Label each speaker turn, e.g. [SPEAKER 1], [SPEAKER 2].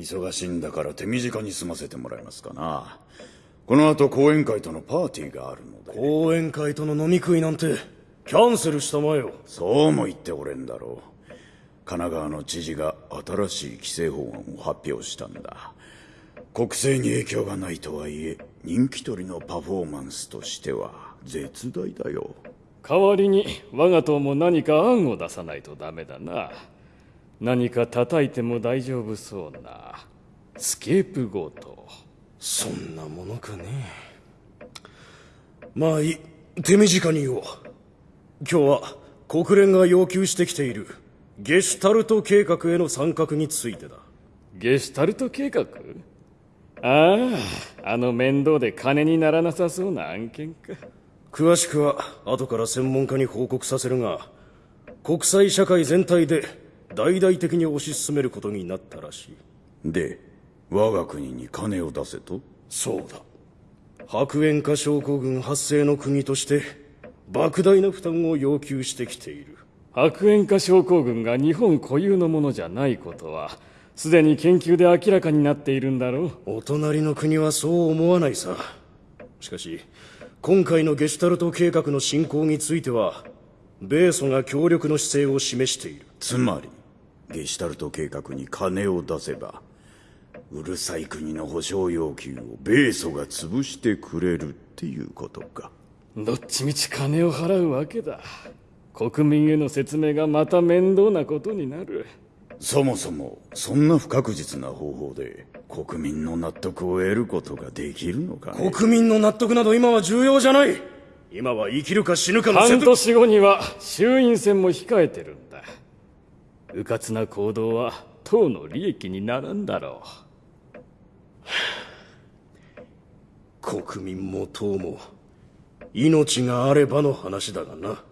[SPEAKER 1] 忙しいんだから手短に済ませてもらえますかな。この後講演会とのパーティーがあるので。
[SPEAKER 2] 講演会との飲み食いなんてキャンセルしたまえよ。
[SPEAKER 1] そうも言っておれんだろう。神奈川の知事が新しい規制法案を発表したんだ。国政に影響がないとはいえ人気取りのパフォーマンスとしては絶大だよ。
[SPEAKER 3] 代わりに我が党も何か案を出さないとダメだな何か叩いても大丈夫そうな。スケープゴート
[SPEAKER 2] そんなものかね。まあいい手短に言おう。今日は国連が要求してきている。ゲシュタルト計画への参画についてだ。
[SPEAKER 3] ゲシュタルト計画？あああの面倒で金にならなさそうな案件か。
[SPEAKER 2] 詳しくは後から専門家に報告させるが国際社会全体で大々的に推し進めることになったらしい。
[SPEAKER 1] で我が国に金を出せと？
[SPEAKER 2] そうだ。白煙化症候群発生の国として莫大な負担を要求してきている。
[SPEAKER 3] 白煙化症候群が日本固有のものじゃないことはすでに研究で明らかになっているんだろう。
[SPEAKER 2] お隣の国はそう思わないさ。しかし今回のゲシュタルト計画の進行については米ソが協力の姿勢を示している。
[SPEAKER 1] つまりゲシュタルト計画に金を出せばうるさい国の保証要求を米ソが潰してくれるっていうことか。
[SPEAKER 3] どっちみち金を払うわけだ。国民への説明がまた面倒なことになる。
[SPEAKER 1] そもそもそんな不確実な方法で国民の納得を得ることができるのかね？
[SPEAKER 2] 国民の納得など今は重要じゃない。今は生きるか死ぬかの
[SPEAKER 3] 半年後には衆院選も控えてるんだ迂闊な行動は党の利益にならんだろ
[SPEAKER 2] う。国民も党も命があればの話だがな。